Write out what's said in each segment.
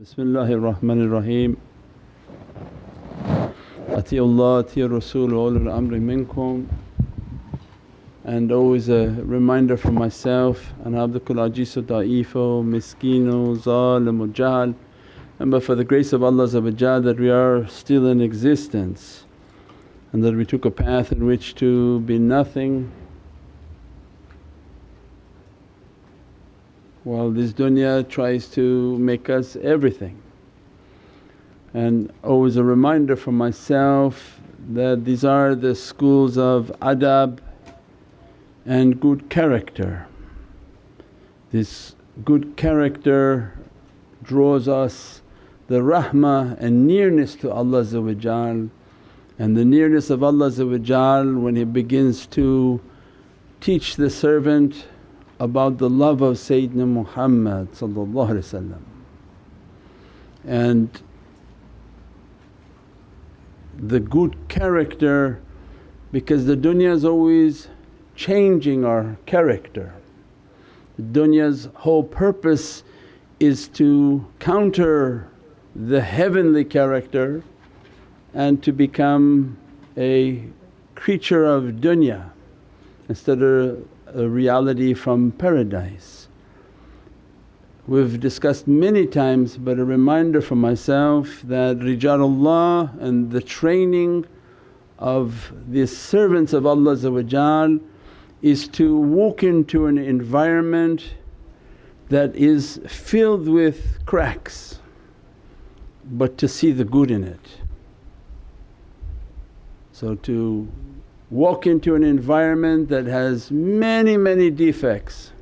Bismillahir Rahmanir Rahim. Atiullah, Ati Rasul ulul amri minkum. And always a reminder for myself, Ana abdukul ajizu da'ifo, miskino, zalimu jahl. And but for the grace of Allah that we are still in existence and that we took a path in which to be nothing while this dunya tries to make us everything. And always a reminder for myself that these are the schools of adab and good character. This good character draws us the rahmah and nearness to Allah and the nearness of Allah when He begins to teach the servant about the love of Sayyidina Muhammad and the good character because the dunya is always changing our character. Dunya's whole purpose is to counter the heavenly character and to become a creature of dunya instead of a reality from paradise. We've discussed many times but a reminder for myself that rijalullah and the training of the servants of Allah is to walk into an environment that is filled with cracks but to see the good in it. So to walk into an environment that has many, many defects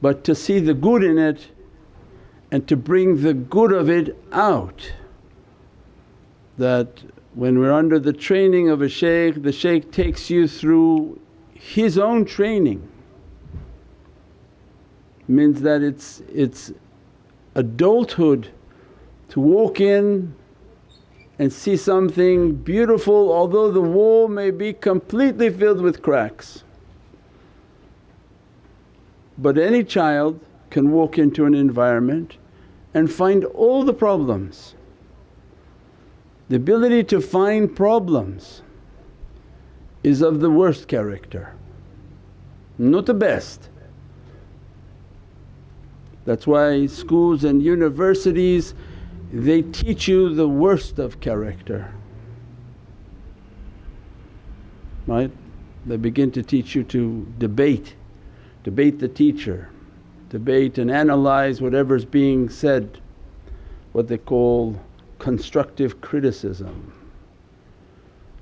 but to see the good in it and to bring the good of it out. That when we're under the training of a shaykh, the shaykh takes you through his own training. Means that it's, it's adulthood to walk in and see something beautiful although the wall may be completely filled with cracks. But any child can walk into an environment and find all the problems. The ability to find problems is of the worst character, not the best. That's why schools and universities they teach you the worst of character, right? They begin to teach you to debate, debate the teacher, debate and analyze whatever's being said, what they call constructive criticism.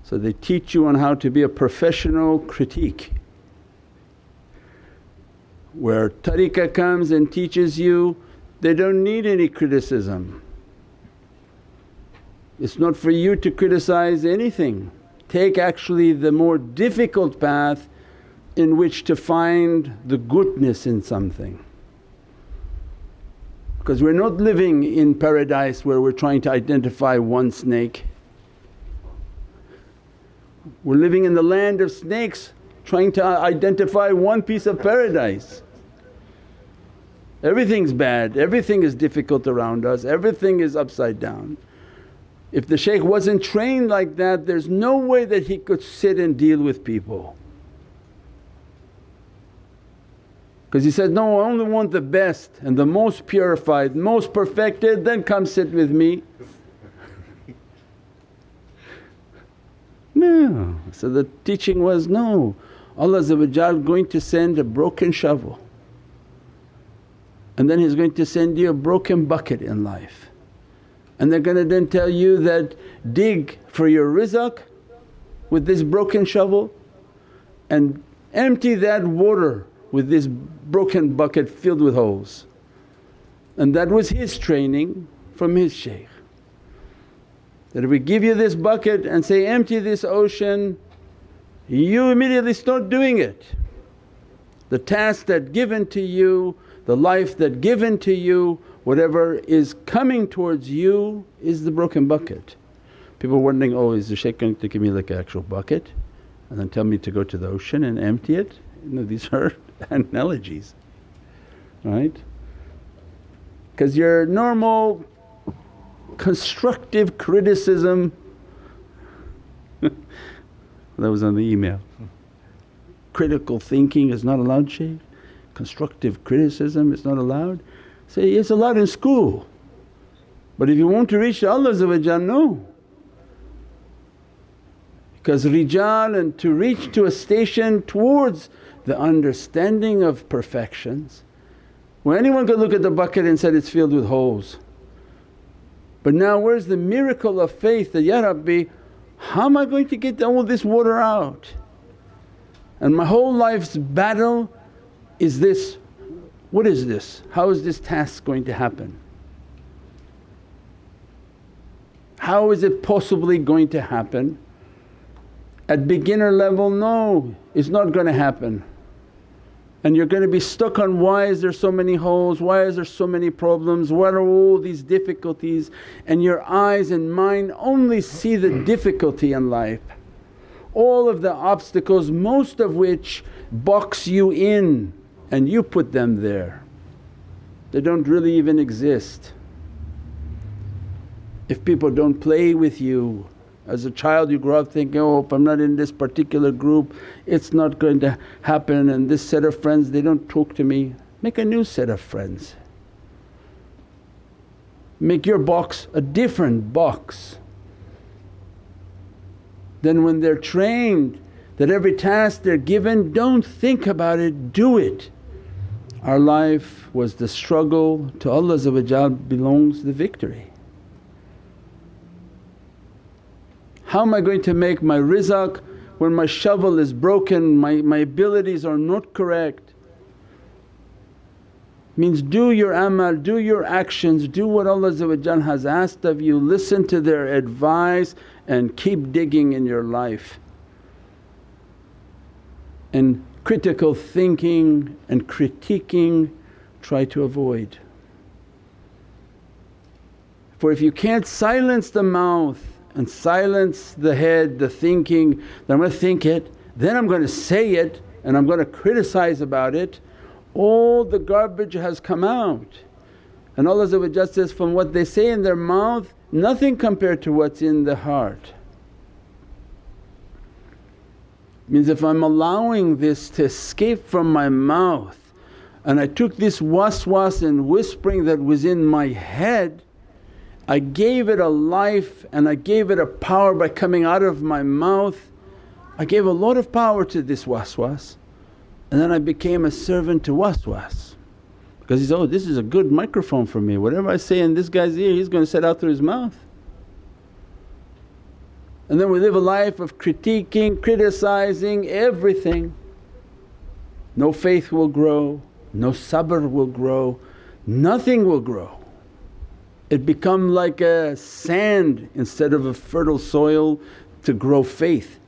So they teach you on how to be a professional critique. Where tariqah comes and teaches you, they don't need any criticism. It's not for you to criticize anything. Take actually the more difficult path in which to find the goodness in something. Because we're not living in paradise where we're trying to identify one snake. We're living in the land of snakes trying to identify one piece of paradise. Everything's bad, everything is difficult around us, everything is upside down. If the shaykh wasn't trained like that there's no way that he could sit and deal with people. Because he said, no I only want the best and the most purified, most perfected then come sit with me. no, so the teaching was no, Allah going to send a broken shovel and then He's going to send you a broken bucket in life and they're going to then tell you that dig for your rizq with this broken shovel and empty that water with this broken bucket filled with holes. And that was his training from his shaykh. That if we give you this bucket and say, empty this ocean, you immediately start doing it. The task that given to you, the life that given to you whatever is coming towards you is the broken bucket. People wondering, oh is the shaykh going to give me like an actual bucket and then tell me to go to the ocean and empty it? You know these are analogies, right? Because your normal constructive criticism that was on the email. Critical thinking is not allowed Shaykh, constructive criticism is not allowed. Say, it's allowed in school but if you want to reach Allah no. Because rijal and to reach to a station towards the understanding of perfections. Well anyone could look at the bucket and said it's filled with holes. But now where's the miracle of faith that, Ya Rabbi how am I going to get all this water out? And my whole life's battle is this, what is this? How is this task going to happen? How is it possibly going to happen? At beginner level, no, it's not going to happen. And you're going to be stuck on why is there so many holes, why is there so many problems, what are all these difficulties and your eyes and mind only see the difficulty in life. All of the obstacles most of which box you in and you put them there. They don't really even exist if people don't play with you. As a child you grow up thinking, oh if I'm not in this particular group it's not going to happen and this set of friends they don't talk to me. Make a new set of friends. Make your box a different box. Then when they're trained that every task they're given don't think about it, do it. Our life was the struggle, to Allah belongs the victory. How am I going to make my rizq when my shovel is broken, my, my abilities are not correct? Means do your amal, do your actions, do what Allah has asked of you, listen to their advice and keep digging in your life. And critical thinking and critiquing try to avoid. For if you can't silence the mouth and silence the head, the thinking that I'm going to think it, then I'm going to say it and I'm going to criticize about it, all the garbage has come out. And Allah says, from what they say in their mouth nothing compared to what's in the heart. Means if I'm allowing this to escape from my mouth and I took this waswas and whispering that was in my head I gave it a life and I gave it a power by coming out of my mouth. I gave a lot of power to this waswas and then I became a servant to waswas because he said, oh this is a good microphone for me, whatever I say in this guy's ear he's going to set out through his mouth. And then we live a life of critiquing, criticizing everything. No faith will grow, no sabr will grow, nothing will grow it become like a sand instead of a fertile soil to grow faith.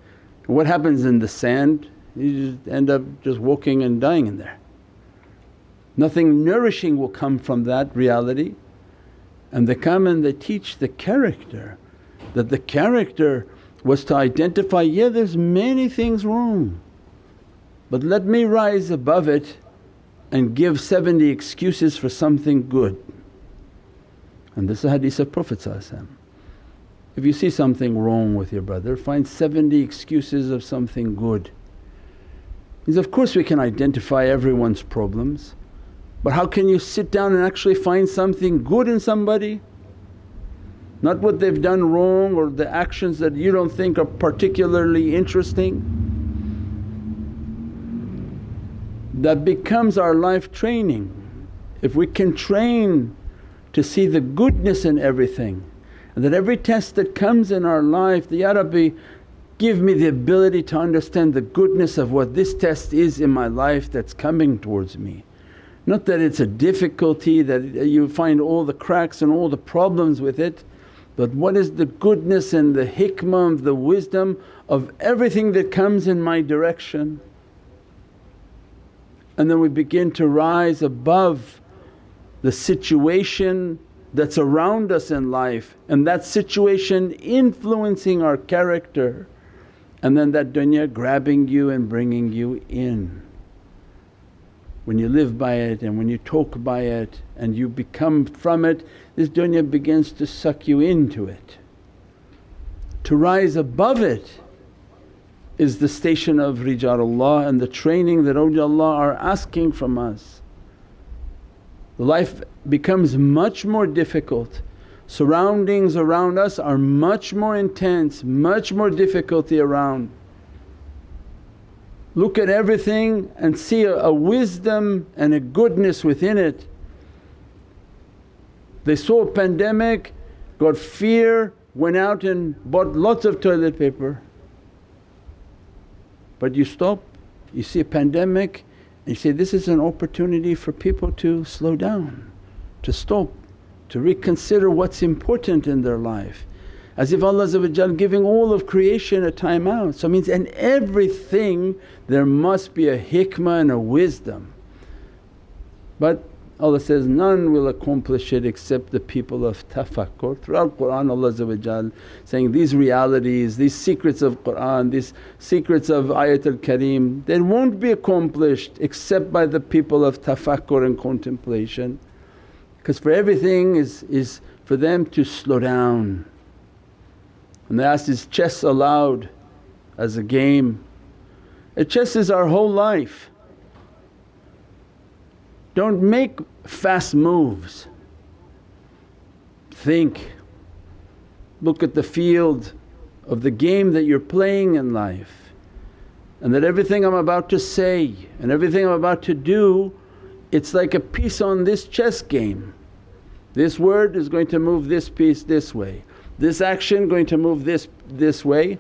What happens in the sand? You just end up just walking and dying in there. Nothing nourishing will come from that reality and they come and they teach the character that the character was to identify, yeah there's many things wrong but let me rise above it and give 70 excuses for something good. And this is a hadith of Prophet If you see something wrong with your brother find 70 excuses of something good. Means of course we can identify everyone's problems but how can you sit down and actually find something good in somebody? Not what they've done wrong or the actions that you don't think are particularly interesting. That becomes our life training. If we can train to see the goodness in everything and that every test that comes in our life, Ya Rabbi give me the ability to understand the goodness of what this test is in my life that's coming towards me. Not that it's a difficulty that you find all the cracks and all the problems with it but what is the goodness and the hikmah of the wisdom of everything that comes in my direction. And then we begin to rise above the situation that's around us in life and that situation influencing our character and then that dunya grabbing you and bringing you in. When you live by it and when you talk by it and you become from it, this dunya begins to suck you into it. To rise above it is the station of Rijalullah and the training that awliyaullah are asking from us. Life becomes much more difficult, surroundings around us are much more intense, much more difficulty around look at everything and see a, a wisdom and a goodness within it. They saw a pandemic, got fear, went out and bought lots of toilet paper. But you stop, you see a pandemic and you say, this is an opportunity for people to slow down, to stop, to reconsider what's important in their life as if Allah giving all of creation a time out. So means in everything there must be a hikmah and a wisdom. But Allah says, none will accomplish it except the people of tafakkur. Throughout the Qur'an Allah saying, these realities, these secrets of Qur'an, these secrets of Ayatul Kareem, they won't be accomplished except by the people of tafakkur and contemplation. Because for everything is, is for them to slow down and they asked, is chess allowed as a game? A chess is our whole life. Don't make fast moves. Think, look at the field of the game that you're playing in life and that everything I'm about to say and everything I'm about to do it's like a piece on this chess game. This word is going to move this piece this way, this action going to move this, this way.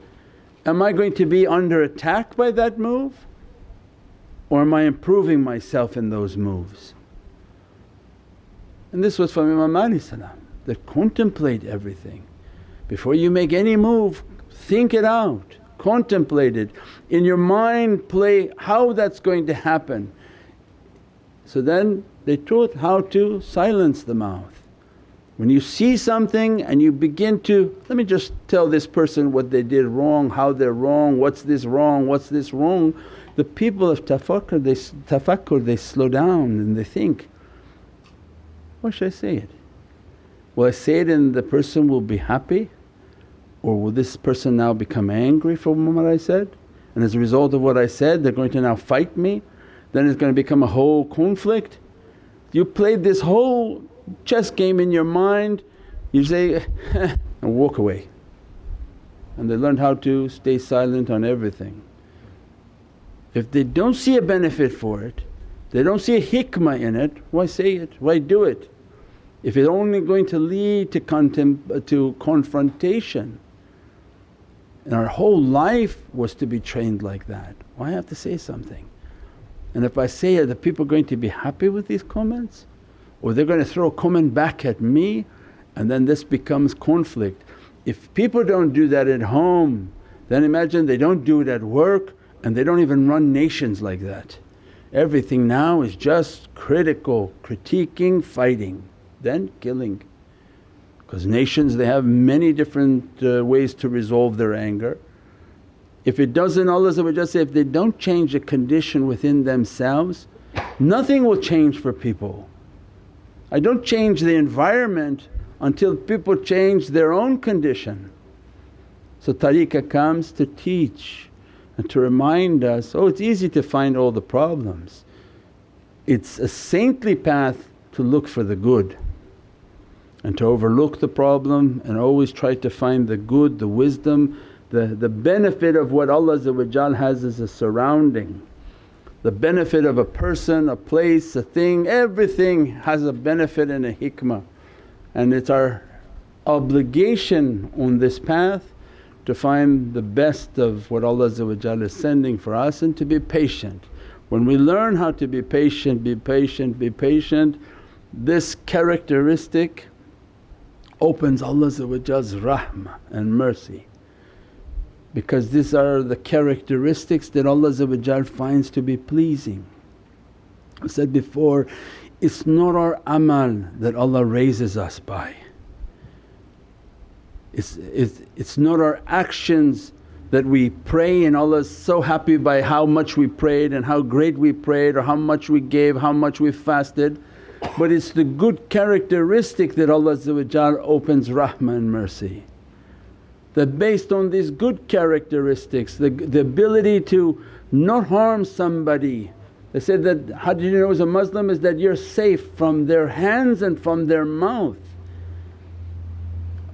Am I going to be under attack by that move or am I improving myself in those moves? And this was from Imam Ali that contemplate everything. Before you make any move think it out, contemplate it, in your mind play how that's going to happen. So then they taught how to silence the mouth. When you see something and you begin to, let me just tell this person what they did wrong, how they're wrong, what's this wrong, what's this wrong. The people of tafakkur they, tafakkur, they slow down and they think, why should I say it? Will I say it and the person will be happy or will this person now become angry for what I said? And as a result of what I said they're going to now fight me, then it's going to become a whole conflict. You played this whole chess game in your mind, you say and walk away. And they learn how to stay silent on everything. If they don't see a benefit for it, they don't see a hikmah in it, why say it, why do it? If it's only going to lead to, contem- to confrontation and our whole life was to be trained like that, why have to say something? And if I say it, are the people going to be happy with these comments? Or they're going to throw a comment back at me and then this becomes conflict. If people don't do that at home then imagine they don't do it at work and they don't even run nations like that. Everything now is just critical, critiquing, fighting, then killing. Because nations they have many different uh, ways to resolve their anger. If it doesn't Allah say, if they don't change the condition within themselves nothing will change for people. I don't change the environment until people change their own condition. So tariqah comes to teach and to remind us, oh it's easy to find all the problems. It's a saintly path to look for the good and to overlook the problem and always try to find the good, the wisdom, the, the benefit of what Allah has as a surrounding the benefit of a person, a place, a thing, everything has a benefit and a hikmah. And it's our obligation on this path to find the best of what Allah is sending for us and to be patient. When we learn how to be patient, be patient, be patient, this characteristic opens Allah's rahmah and mercy because these are the characteristics that Allah finds to be pleasing. I said before, it's not our amal that Allah raises us by. It's, it's, it's not our actions that we pray and Allah's so happy by how much we prayed and how great we prayed or how much we gave, how much we fasted. But it's the good characteristic that Allah opens rahmah and mercy. That based on these good characteristics, the, the ability to not harm somebody. They said that, how did you know as a Muslim is that you're safe from their hands and from their mouth.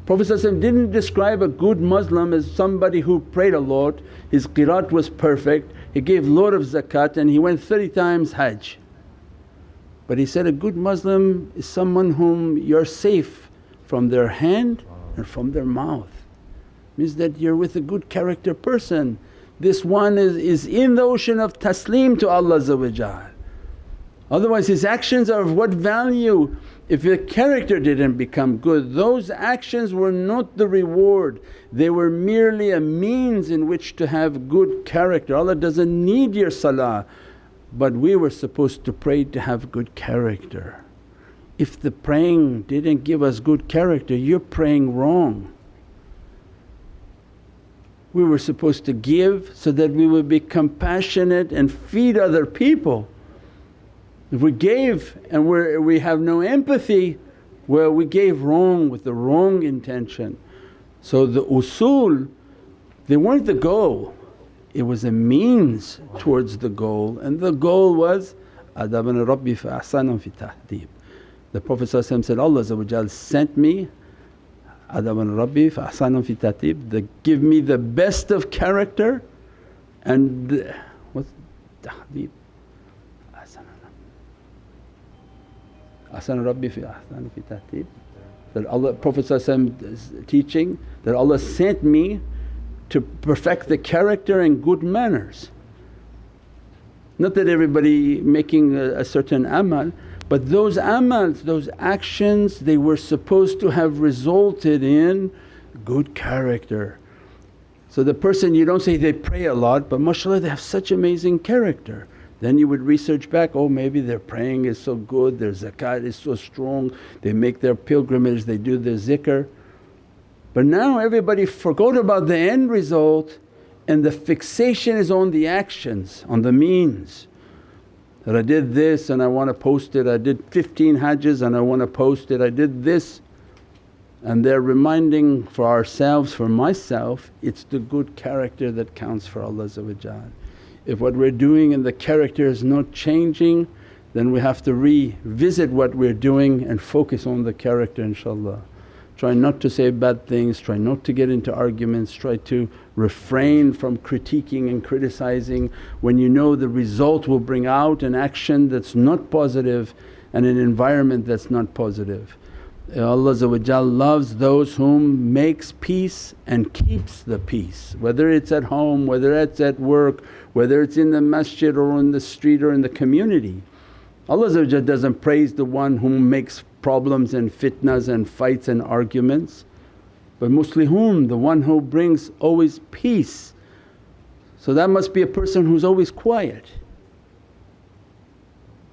Prophet didn't describe a good Muslim as somebody who prayed a lot, his qirat was perfect, he gave lot of zakat and he went 30 times hajj. But he said, a good Muslim is someone whom you're safe from their hand and from their mouth. Means that you're with a good character person. This one is, is in the ocean of taslim to Allah Otherwise his actions are of what value if your character didn't become good those actions were not the reward, they were merely a means in which to have good character. Allah doesn't need your salah but we were supposed to pray to have good character. If the praying didn't give us good character you're praying wrong. We were supposed to give so that we would be compassionate and feed other people if we gave and we we have no empathy, well we gave wrong with the wrong intention. So the usul they weren't the goal, it was a means towards the goal and the goal was adabana rabbi fa ahsana fi tahdib. The Prophet said, Allah sent me adabana rabbi fa ahsana fi tahdib, the give me the best of character and what's tahdib Ahsan Rabbi fi ahsan fi tahtib. That Allah Prophet teaching that Allah sent me to perfect the character and good manners. Not that everybody making a, a certain amal but those amals, those actions they were supposed to have resulted in good character. So the person you don't say they pray a lot but mashallah they have such amazing character. Then you would research back, oh maybe their praying is so good, their zakat is so strong, they make their pilgrimage, they do their zikr. But now everybody forgot about the end result and the fixation is on the actions, on the means. That I did this and I want to post it, I did 15 hajjs and I want to post it, I did this. And they're reminding for ourselves, for myself, it's the good character that counts for Allah if what we're doing and the character is not changing then we have to revisit what we're doing and focus on the character inshaAllah. Try not to say bad things, try not to get into arguments, try to refrain from critiquing and criticizing when you know the result will bring out an action that's not positive and an environment that's not positive. Uh, Allah loves those whom makes peace and keeps the peace, whether it's at home, whether it's at work, whether it's in the masjid or in the street or in the community. Allah doesn't praise the one who makes problems and fitnas and fights and arguments but muslihun, the one who brings always peace. So that must be a person who's always quiet.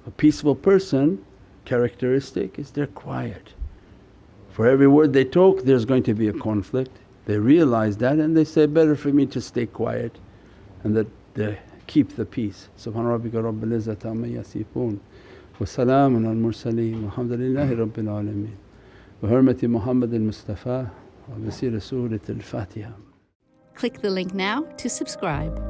A peaceful person characteristic is they're quiet. For every word they talk there's going to be a conflict. They realize that and they say, better for me to stay quiet and that they keep the peace. Subhana rabbika rabbil izzati amma yasifoon wa salaamun al mursaleen walhamdulillahi rabbil alameen. بحرمة محمد المصطفى وبسير سورة الفاتحة Click the link now to subscribe.